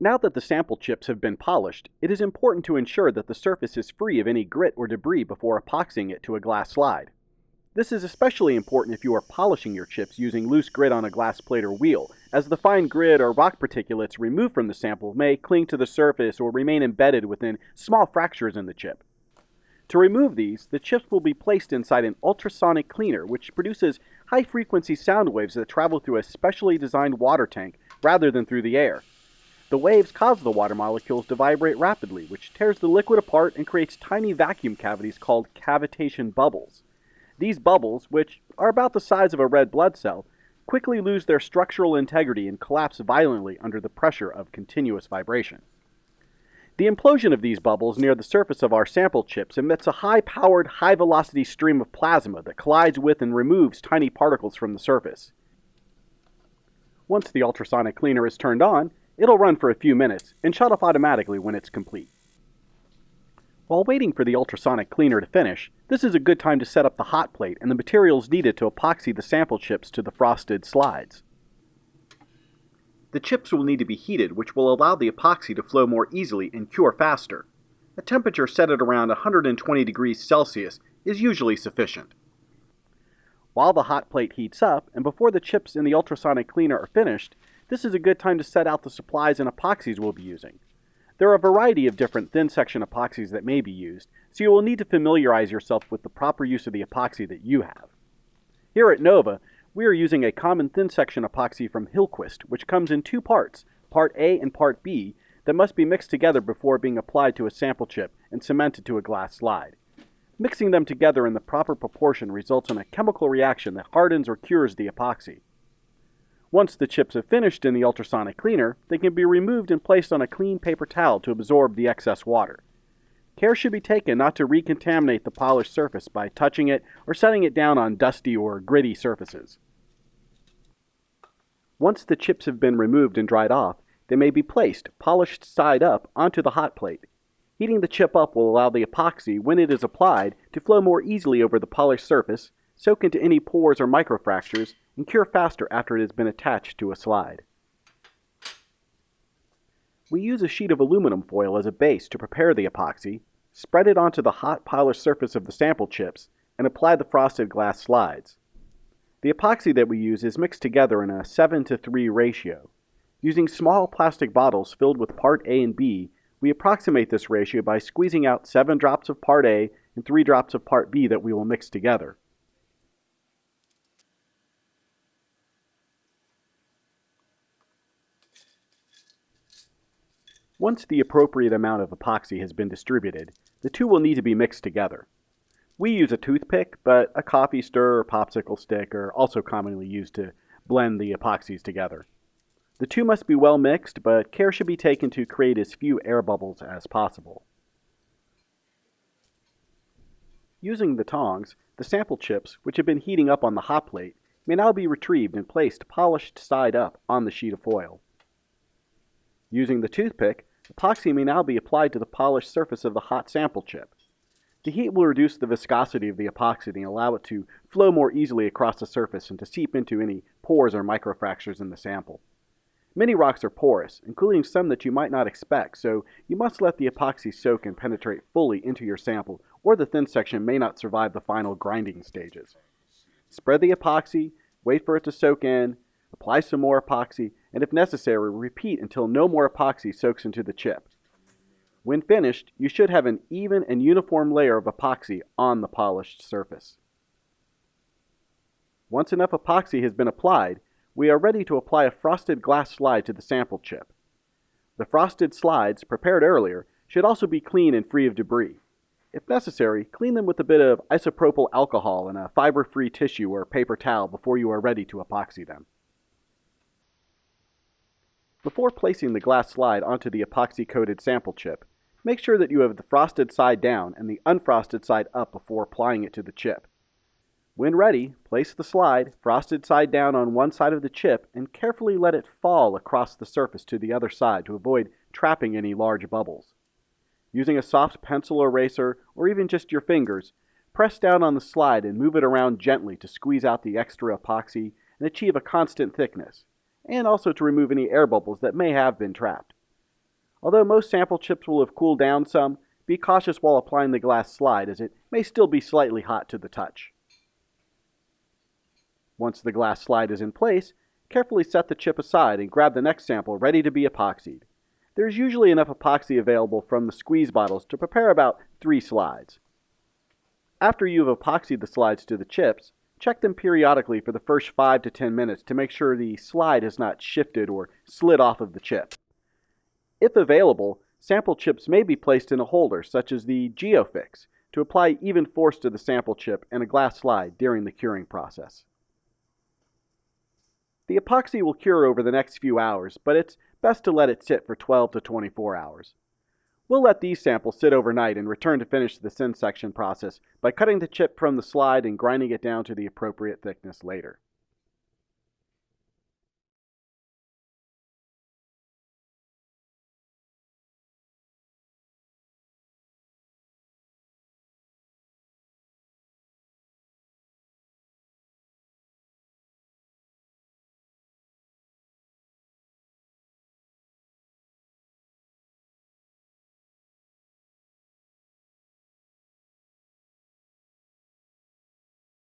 Now that the sample chips have been polished, it is important to ensure that the surface is free of any grit or debris before epoxying it to a glass slide. This is especially important if you are polishing your chips using loose grit on a glass plate or wheel, as the fine grit or rock particulates removed from the sample may cling to the surface or remain embedded within small fractures in the chip. To remove these, the chips will be placed inside an ultrasonic cleaner which produces high-frequency sound waves that travel through a specially designed water tank rather than through the air. The waves cause the water molecules to vibrate rapidly, which tears the liquid apart and creates tiny vacuum cavities called cavitation bubbles. These bubbles, which are about the size of a red blood cell, quickly lose their structural integrity and collapse violently under the pressure of continuous vibration. The implosion of these bubbles near the surface of our sample chips emits a high-powered, high-velocity stream of plasma that collides with and removes tiny particles from the surface. Once the ultrasonic cleaner is turned on, It'll run for a few minutes and shut off automatically when it's complete. While waiting for the ultrasonic cleaner to finish, this is a good time to set up the hot plate and the materials needed to epoxy the sample chips to the frosted slides. The chips will need to be heated, which will allow the epoxy to flow more easily and cure faster. A temperature set at around 120 degrees Celsius is usually sufficient. While the hot plate heats up, and before the chips in the ultrasonic cleaner are finished, this is a good time to set out the supplies and epoxies we'll be using. There are a variety of different thin section epoxies that may be used, so you will need to familiarize yourself with the proper use of the epoxy that you have. Here at Nova, we are using a common thin section epoxy from Hillquist, which comes in two parts, part A and part B, that must be mixed together before being applied to a sample chip and cemented to a glass slide. Mixing them together in the proper proportion results in a chemical reaction that hardens or cures the epoxy. Once the chips have finished in the ultrasonic cleaner, they can be removed and placed on a clean paper towel to absorb the excess water. Care should be taken not to recontaminate the polished surface by touching it or setting it down on dusty or gritty surfaces. Once the chips have been removed and dried off, they may be placed, polished side up, onto the hot plate. Heating the chip up will allow the epoxy, when it is applied, to flow more easily over the polished surface, soak into any pores or microfractures, and cure faster after it has been attached to a slide. We use a sheet of aluminum foil as a base to prepare the epoxy, spread it onto the hot polished surface of the sample chips, and apply the frosted glass slides. The epoxy that we use is mixed together in a 7 to 3 ratio. Using small plastic bottles filled with part A and B, we approximate this ratio by squeezing out 7 drops of part A and 3 drops of part B that we will mix together. Once the appropriate amount of epoxy has been distributed, the two will need to be mixed together. We use a toothpick, but a coffee stir or popsicle stick are also commonly used to blend the epoxies together. The two must be well mixed, but care should be taken to create as few air bubbles as possible. Using the tongs, the sample chips, which have been heating up on the hot plate, may now be retrieved and placed polished side up on the sheet of foil. Using the toothpick, Epoxy may now be applied to the polished surface of the hot sample chip. The heat will reduce the viscosity of the epoxy and allow it to flow more easily across the surface and to seep into any pores or microfractures in the sample. Many rocks are porous, including some that you might not expect, so you must let the epoxy soak and penetrate fully into your sample, or the thin section may not survive the final grinding stages. Spread the epoxy, wait for it to soak in, apply some more epoxy, and if necessary, repeat until no more epoxy soaks into the chip. When finished, you should have an even and uniform layer of epoxy on the polished surface. Once enough epoxy has been applied, we are ready to apply a frosted glass slide to the sample chip. The frosted slides, prepared earlier, should also be clean and free of debris. If necessary, clean them with a bit of isopropyl alcohol and a fiber-free tissue or paper towel before you are ready to epoxy them. Before placing the glass slide onto the epoxy-coated sample chip, make sure that you have the frosted side down and the unfrosted side up before applying it to the chip. When ready, place the slide, frosted side down on one side of the chip, and carefully let it fall across the surface to the other side to avoid trapping any large bubbles. Using a soft pencil eraser, or even just your fingers, press down on the slide and move it around gently to squeeze out the extra epoxy and achieve a constant thickness and also to remove any air bubbles that may have been trapped. Although most sample chips will have cooled down some, be cautious while applying the glass slide as it may still be slightly hot to the touch. Once the glass slide is in place, carefully set the chip aside and grab the next sample ready to be epoxied. There's usually enough epoxy available from the squeeze bottles to prepare about three slides. After you've epoxied the slides to the chips, check them periodically for the first 5 to 10 minutes to make sure the slide has not shifted or slid off of the chip. If available, sample chips may be placed in a holder such as the GeoFix to apply even force to the sample chip and a glass slide during the curing process. The epoxy will cure over the next few hours, but it's best to let it sit for 12 to 24 hours. We'll let these samples sit overnight and return to finish the thin section process by cutting the chip from the slide and grinding it down to the appropriate thickness later.